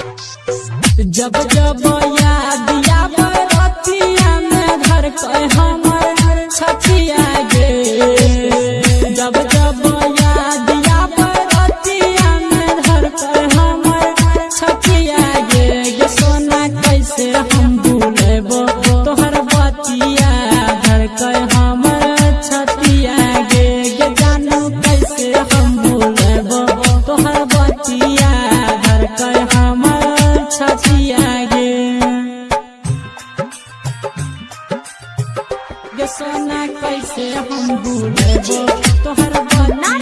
जब जब याद कैसे हम तोहर बना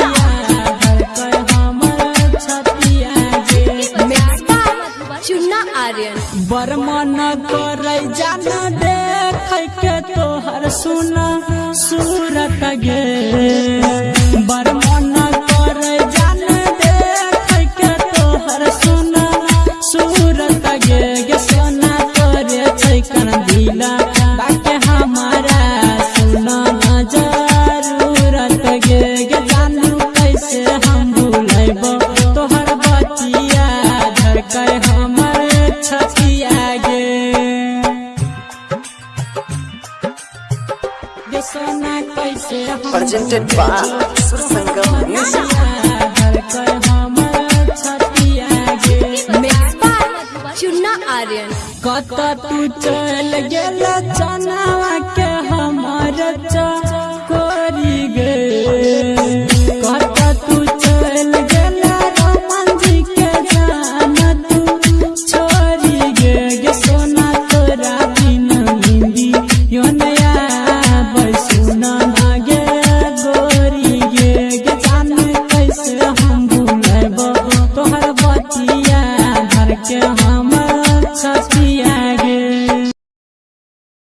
चुन्ना आर्यन। बरमन करे जाना देख के तोहर सुना सूरत गे। चुना हमर छतिया गे सोना कैसे प्रेजेंटेड बाय सुर संगम म्यूज़िक आर्यन कत तू चल गया चनावा के हम छठिया